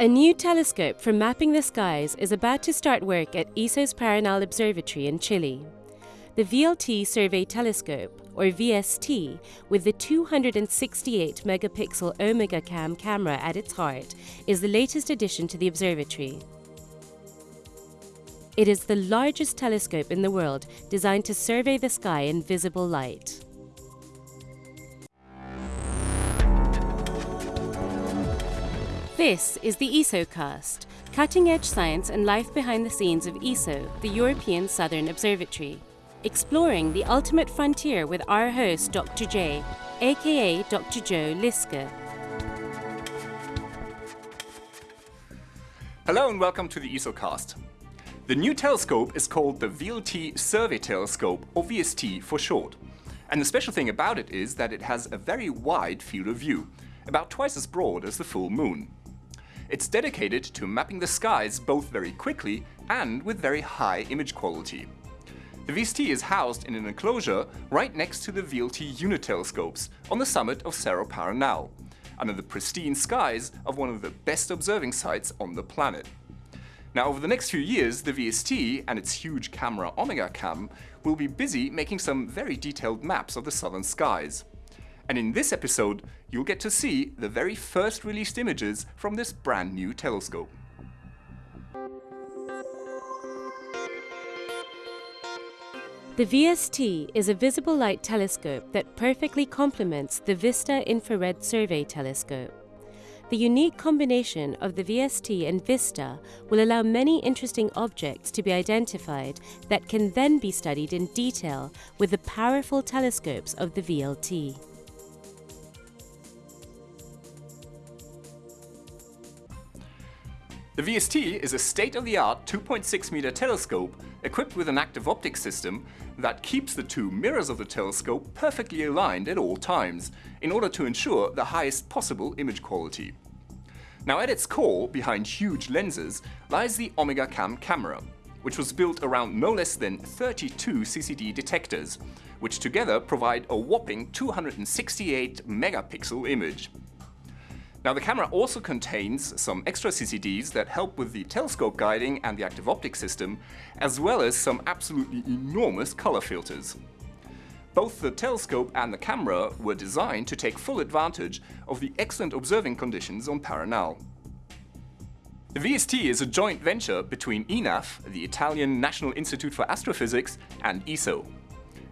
A new telescope for mapping the skies is about to start work at ESO's Paranal Observatory in Chile. The VLT Survey Telescope, or VST, with the 268 megapixel OmegaCam camera at its heart, is the latest addition to the observatory. It is the largest telescope in the world designed to survey the sky in visible light. This is the ESOcast, cutting-edge science and life behind the scenes of ESO, the European Southern Observatory, exploring the ultimate frontier with our host Dr. J, aka Dr. Joe Liske. Hello and welcome to the ESOcast. The new telescope is called the VLT Survey Telescope, or VST for short. And the special thing about it is that it has a very wide field of view, about twice as broad as the full moon. It's dedicated to mapping the skies both very quickly and with very high image quality. The VST is housed in an enclosure right next to the VLT unit telescopes on the summit of Cerro Paranal, under the pristine skies of one of the best observing sites on the planet. Now over the next few years, the VST and its huge camera OmegaCam will be busy making some very detailed maps of the southern skies. And in this episode, you'll get to see the very first released images from this brand new telescope. The VST is a visible light telescope that perfectly complements the VISTA Infrared Survey Telescope. The unique combination of the VST and VISTA will allow many interesting objects to be identified that can then be studied in detail with the powerful telescopes of the VLT. The VST is a state-of-the-art 2.6 meter telescope equipped with an active optics system that keeps the two mirrors of the telescope perfectly aligned at all times in order to ensure the highest possible image quality. Now at its core, behind huge lenses, lies the OmegaCam camera, which was built around no less than 32 CCD detectors, which together provide a whopping 268 megapixel image. Now the camera also contains some extra CCDs that help with the telescope guiding and the active optics system, as well as some absolutely enormous color filters. Both the telescope and the camera were designed to take full advantage of the excellent observing conditions on Paranal. The VST is a joint venture between INAF, the Italian National Institute for Astrophysics, and ESO.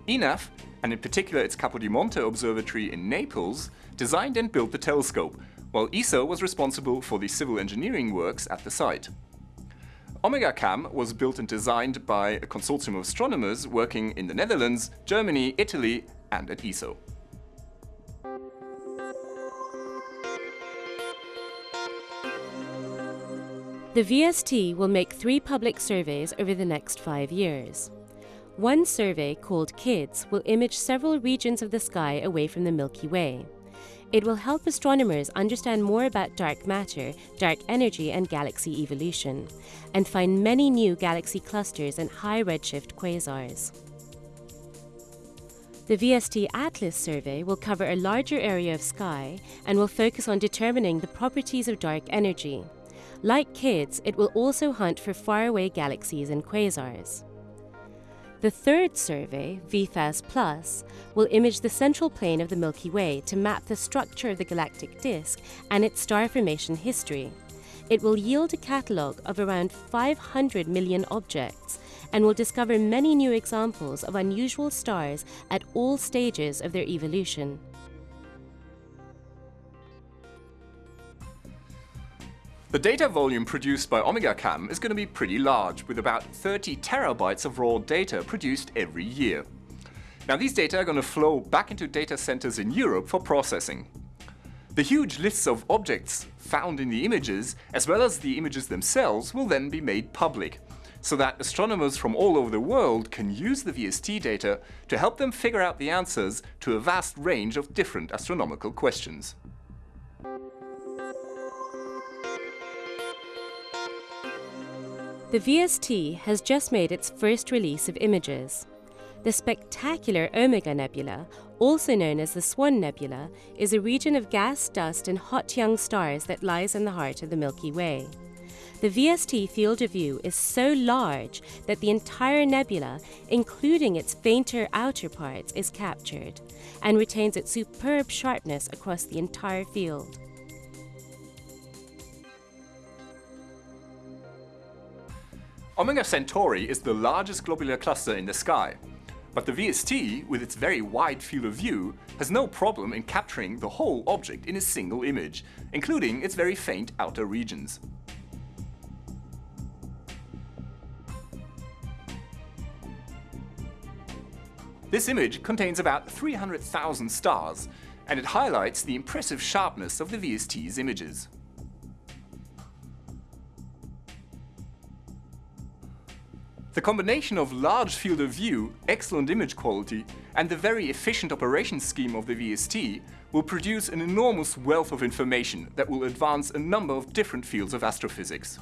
INAF, and in particular its Capodimonte Observatory in Naples, designed and built the telescope, while ESO was responsible for the civil engineering works at the site. OmegaCam was built and designed by a consortium of astronomers working in the Netherlands, Germany, Italy and at ESO. The VST will make three public surveys over the next five years. One survey, called KIDS, will image several regions of the sky away from the Milky Way. It will help astronomers understand more about dark matter, dark energy, and galaxy evolution, and find many new galaxy clusters and high redshift quasars. The VST Atlas survey will cover a larger area of sky and will focus on determining the properties of dark energy. Like KIDS, it will also hunt for faraway galaxies and quasars. The third survey, VPHAS Plus, will image the central plane of the Milky Way to map the structure of the galactic disk and its star formation history. It will yield a catalogue of around 500 million objects and will discover many new examples of unusual stars at all stages of their evolution. The data volume produced by OmegaCam is going to be pretty large, with about 30 terabytes of raw data produced every year. Now these data are going to flow back into data centers in Europe for processing. The huge lists of objects found in the images, as well as the images themselves, will then be made public, so that astronomers from all over the world can use the VST data to help them figure out the answers to a vast range of different astronomical questions. The VST has just made its first release of images. The spectacular Omega Nebula, also known as the Swan Nebula, is a region of gas, dust, and hot young stars that lies in the heart of the Milky Way. The VST field of view is so large that the entire nebula, including its fainter outer parts, is captured and retains its superb sharpness across the entire field. Omega Centauri is the largest globular cluster in the sky, but the VST, with its very wide field of view, has no problem in capturing the whole object in a single image, including its very faint outer regions. This image contains about 300,000 stars, and it highlights the impressive sharpness of the VST's images. The combination of large field of view, excellent image quality and the very efficient operation scheme of the VST will produce an enormous wealth of information that will advance a number of different fields of astrophysics.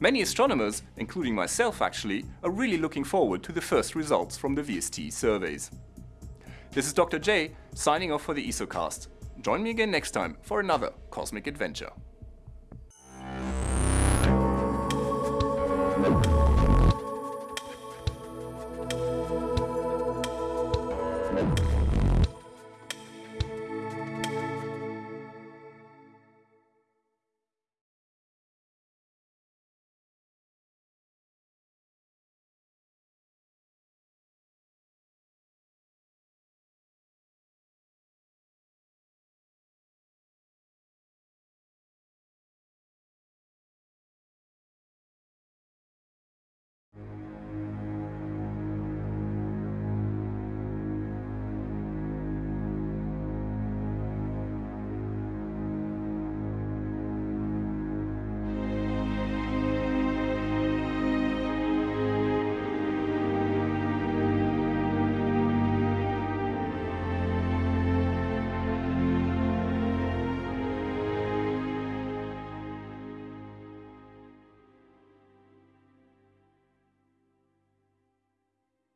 Many astronomers, including myself actually, are really looking forward to the first results from the VST surveys. This is Dr. J, signing off for the ESOcast. Join me again next time for another cosmic adventure.